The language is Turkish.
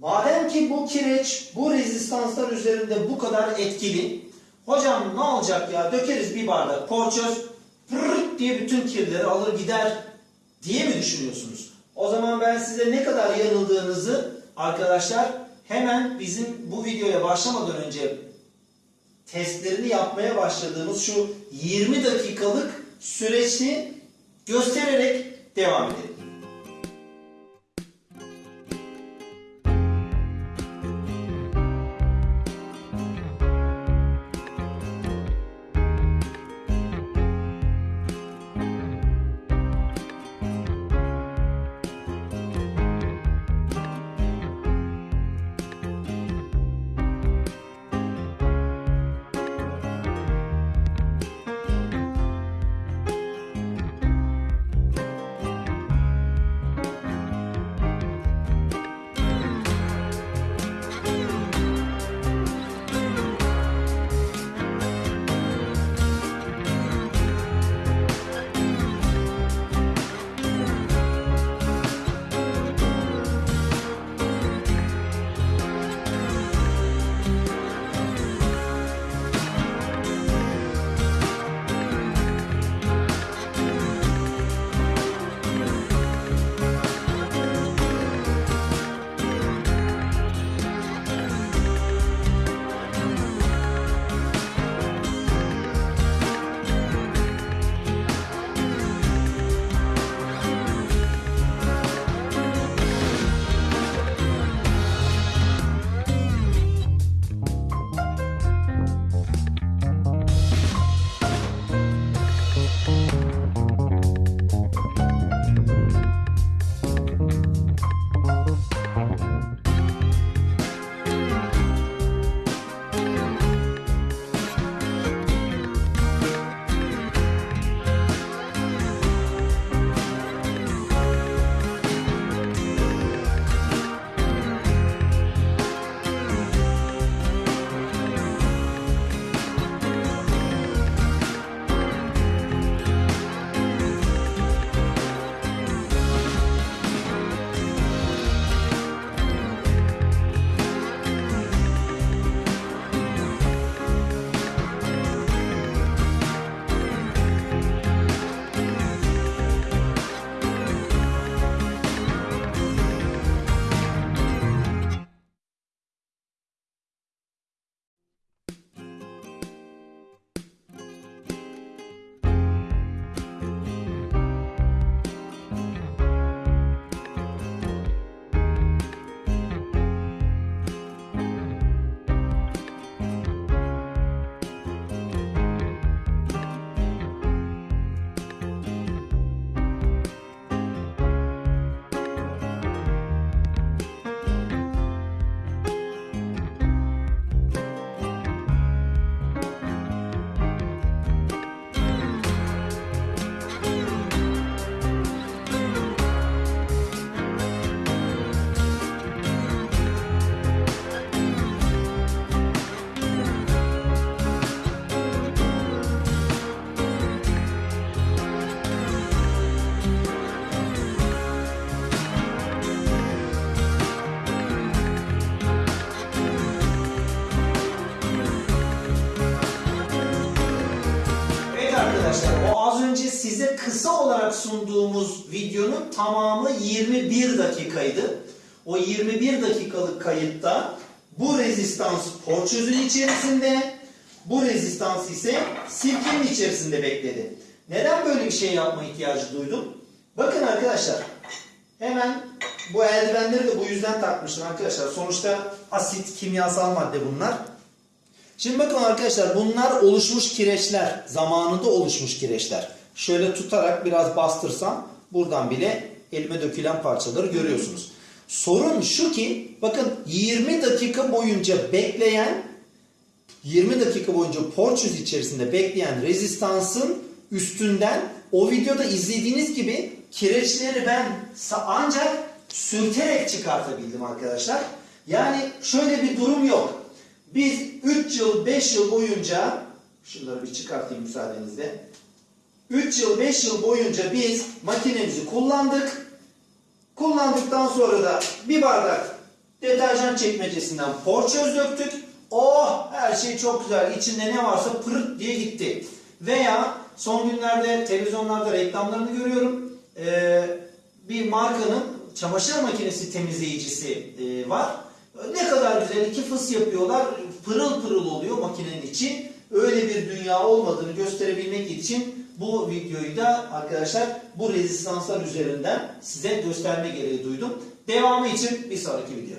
Madem ki bu kireç bu rezistanslar üzerinde bu kadar etkili, hocam ne olacak ya dökeriz bir bardak porçöz pırrrt diye bütün kirleri alır gider diye mi düşünüyorsunuz? O zaman ben size ne kadar yanıldığınızı arkadaşlar hemen bizim bu videoya başlamadan önce testlerini yapmaya başladığımız şu 20 dakikalık süreçti göstererek devam edelim. Arkadaşlar o az önce size kısa olarak sunduğumuz videonun tamamı 21 dakikaydı. O 21 dakikalık kayıtta bu rezistans porçözün içerisinde, bu rezistans ise silkenin içerisinde bekledi. Neden böyle bir şey yapma ihtiyacı duydum? Bakın arkadaşlar hemen bu eldivenleri de bu yüzden takmıştım arkadaşlar. Sonuçta asit, kimyasal madde bunlar. Şimdi bakın arkadaşlar bunlar oluşmuş kireçler. Zamanında oluşmuş kireçler. Şöyle tutarak biraz bastırsam buradan bile elime dökülen parçaları görüyorsunuz. Sorun şu ki bakın 20 dakika boyunca bekleyen 20 dakika boyunca porçöz içerisinde bekleyen rezistansın üstünden o videoda izlediğiniz gibi kireçleri ben ancak sürterek çıkartabildim arkadaşlar. Yani şöyle bir durum yok. Biz 3 yıl 5 yıl boyunca şunları bir çıkartayım müsaadenizle. 3 yıl 5 yıl boyunca biz makinemizi kullandık. Kullandıktan sonra da bir bardak Deterjan çekmecesinden porçöz döktük. Oh her şey çok güzel. İçinde ne varsa pırıt diye gitti. Veya son günlerde televizyonlarda reklamlarını görüyorum. Ee, bir markanın çamaşır makinesi temizleyicisi e, var. Ne kadar güzel iki fıs yapıyorlar. Pırıl pırıl oluyor makinenin içi. Öyle bir dünya olmadığını gösterebilmek için bu videoyu da arkadaşlar bu rezistanslar üzerinden size gösterme gereği duydum. Devamı için bir sonraki video.